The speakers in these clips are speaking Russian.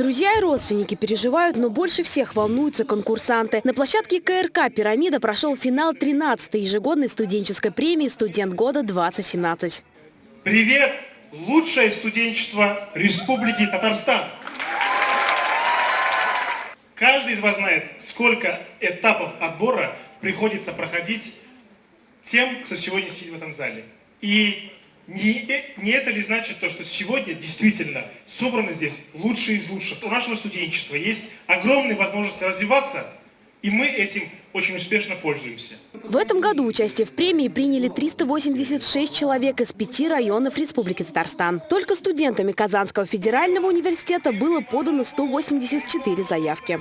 Друзья и родственники переживают, но больше всех волнуются конкурсанты. На площадке КРК «Пирамида» прошел финал 13-й ежегодной студенческой премии «Студент года-2017». Привет! Лучшее студенчество Республики Татарстан! Каждый из вас знает, сколько этапов отбора приходится проходить тем, кто сегодня сидит в этом зале. И не, не это ли значит то, что сегодня действительно собраны здесь лучшие из лучших? У нашего студенчества есть огромные возможности развиваться, и мы этим очень успешно пользуемся. В этом году участие в премии приняли 386 человек из пяти районов Республики Татарстан. Только студентами Казанского федерального университета было подано 184 заявки.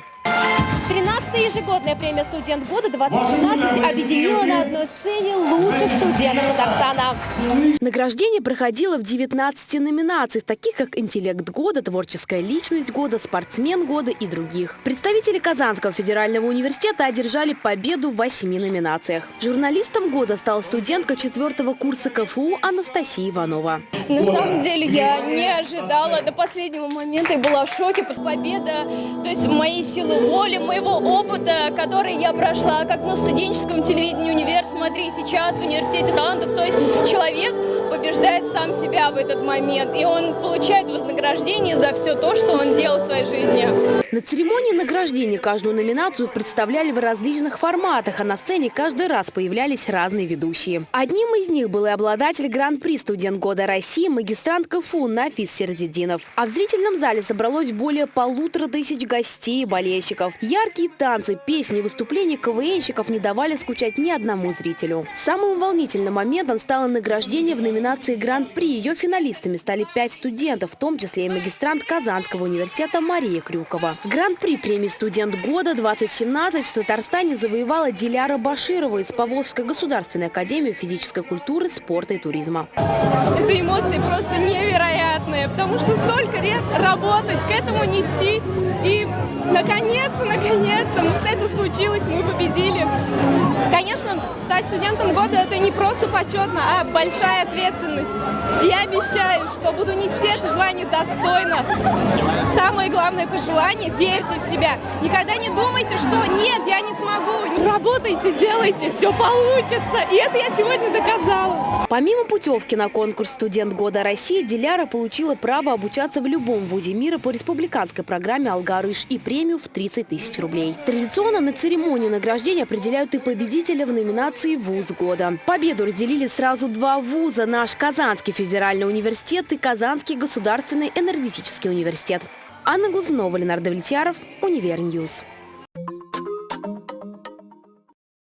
13-я ежегодная премия «Студент года-2017» объединила на одной сцене лучших студентов Татарстана. Награждение проходило в 19 номинациях, таких как «Интеллект года», «Творческая личность года», «Спортсмен года» и других. Представители Казанского федерального университета одержали победу в восьми номинациях. Журналистом года стала студентка четвертого курса КФУ Анастасия Иванова. На самом деле я не ожидала до последнего момента и была в шоке под победа. То есть мои силы воли, моего опыта, который я прошла как на студенческом телевидении «Универ», смотри, сейчас в университете талантов. То есть человек побеждает сам себя в этот момент, и он получает вознаграждение за все то, что он делал в своей жизни. На церемонии награждения каждую номинацию представляли в различных форматах, а на сцене каждый раз появлялись разные ведущие. Одним из них был и обладатель Гран-при «Студент года России» магистрант КФУ Нафис Серзидинов. А в зрительном зале собралось более полутора тысяч гостей и болельщиков. Яркие танцы, песни, выступления КВНщиков не давали скучать ни одному зрителю. Самым волнительным моментом стало награждение в номинации Гран-при. Ее финалистами стали пять студентов, в том числе и магистрант Казанского университета Мария Крюкова. Гран-при премии «Студент года-2017» в Татарстане завоевала Диляра Баширова из Поволжской государственной академии физической культуры, спорта и туризма. Это эмоции просто невероятные, потому что столько лет работать, к этому не идти. И наконец-то, наконец-то, это случилось, мы победили. Конечно, стать студентом года – это не просто почетно, а большая ответственность. И я обещаю, что буду нести это звание достойно. Самое главное пожелание – верьте в себя. Никогда не думайте, что нет, я не смогу. Работайте, делайте, все получится. И это я сегодня доказала. Помимо путевки на конкурс «Студент года России», Диляра получила право обучаться в любом вузе мира по республиканской программе «Алгарыш» и премию в 30 тысяч рублей. Традиционно на церемонии награждения определяют и победителя в номинации «Вуз года». Победу разделили сразу два вуза – наш Казанский федеральный университет и Казанский государственный энергетический университет. Анна Глазунова, Ленар Довлетьяров, Univer News.